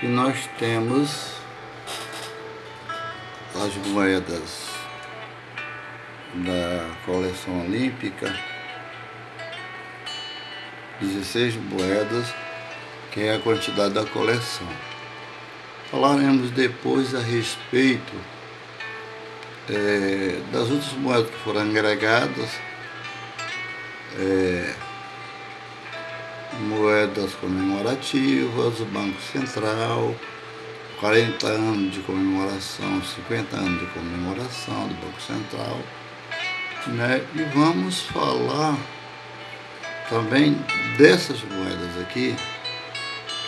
que nós temos as moedas da coleção olímpica 16 moedas que é a quantidade da coleção. Falaremos depois a respeito é, das outras moedas que foram agregadas é, moedas comemorativas, Banco Central, 40 anos de comemoração, 50 anos de comemoração do Banco Central. Né? E vamos falar também dessas moedas aqui,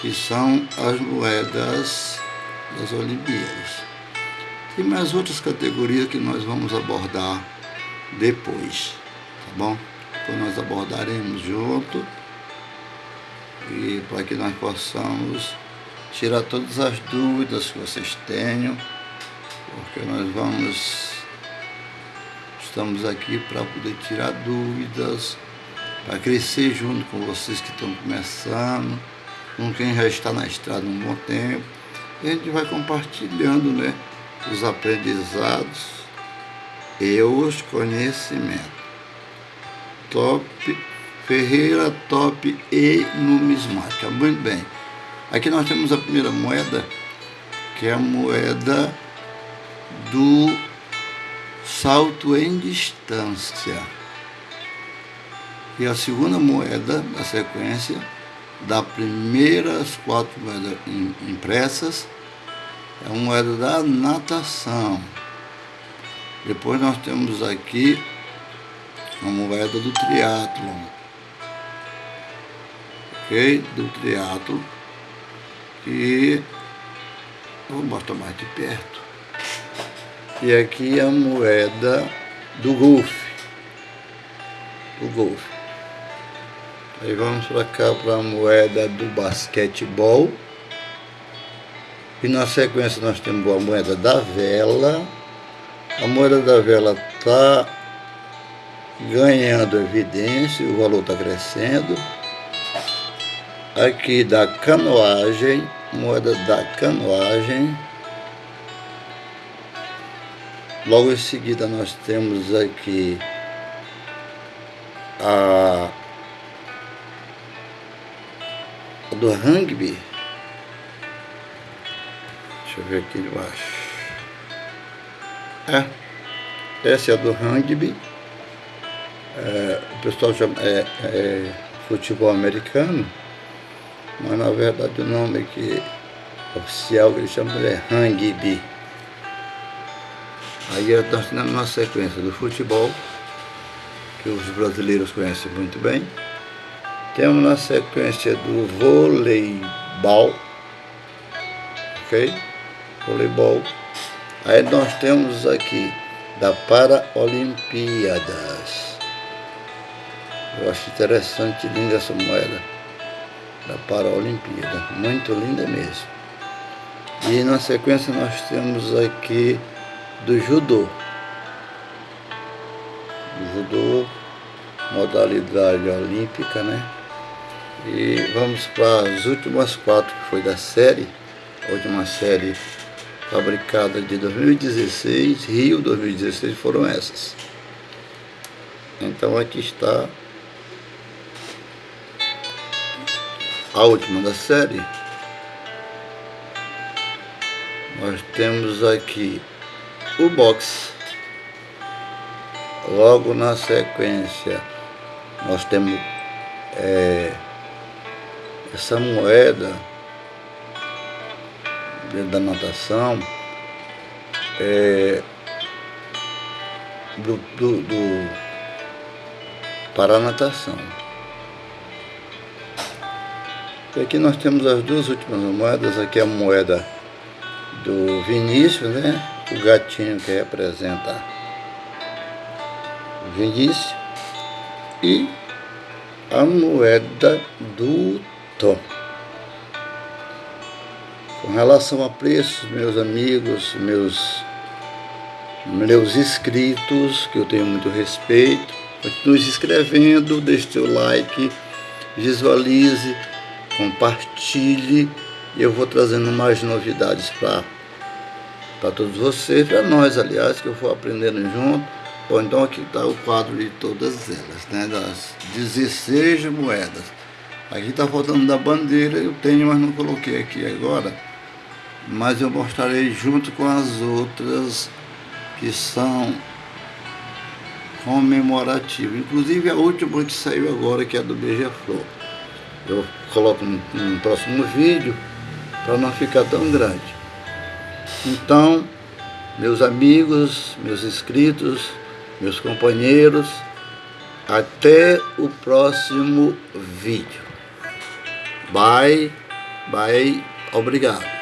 que são as moedas das Olimpíadas. Tem mais outras categorias que nós vamos abordar depois, tá bom? Depois nós abordaremos junto e para que nós possamos tirar todas as dúvidas que vocês tenham, porque nós vamos, estamos aqui para poder tirar dúvidas, para crescer junto com vocês que estão começando, com quem já está na estrada um bom tempo, e a gente vai compartilhando né, os aprendizados e os conhecimentos. Top Ferreira, Top e Numismática. Muito bem. Aqui nós temos a primeira moeda, que é a moeda do salto em distância. E a segunda moeda da sequência, da primeiras quatro moedas impressas, é a moeda da natação. Depois nós temos aqui a moeda do triatlon. Do triatlo e vou mostrar mais de perto. E aqui a moeda do golfe. Do golfe. Aí vamos para cá para a moeda do basquetebol. E na sequência nós temos a moeda da vela. A moeda da vela está ganhando evidência, o valor está crescendo aqui da canoagem, moeda da canoagem. Logo em seguida nós temos aqui a, do rugby. Deixa eu ver aqui embaixo. É, essa é a do rugby. É, o pessoal chama é, é futebol americano mas na verdade o nome que oficial que eles chamam é Hangbi. Aí nós temos uma sequência do futebol, que os brasileiros conhecem muito bem. Temos na sequência do voleibol, ok? Voleibol. Aí nós temos aqui da Paraolimpíadas. Eu acho interessante, linda essa moeda da Paralimpíada. Muito linda mesmo. E na sequência nós temos aqui do judô. Judô, modalidade olímpica, né? E vamos para as últimas quatro, que foi da série, a última série fabricada de 2016, Rio 2016 foram essas. Então aqui está a última da série, nós temos aqui o box. Logo na sequência, nós temos é, essa moeda da natação é, do, do, do, para a natação. Aqui nós temos as duas últimas moedas, aqui a moeda do Vinícius, né? O gatinho que representa o Vinícius. E a moeda do Tom. Com relação a preços, meus amigos, meus, meus inscritos, que eu tenho muito respeito, continue se inscrevendo, deixe seu like, visualize compartilhe E eu vou trazendo mais novidades para todos vocês, para nós, aliás, que eu vou aprendendo junto. Bom, então aqui está o quadro de todas elas, né? Das 16 moedas. Aqui está faltando da bandeira, eu tenho, mas não coloquei aqui agora. Mas eu mostrarei junto com as outras que são comemorativas. Inclusive a última que saiu agora, que é do Beija-Flor. Eu coloco no, próximo vídeo para não ficar tão grande. Então, meus amigos, meus inscritos, meus companheiros, até o próximo vídeo. Bye, bye, obrigado.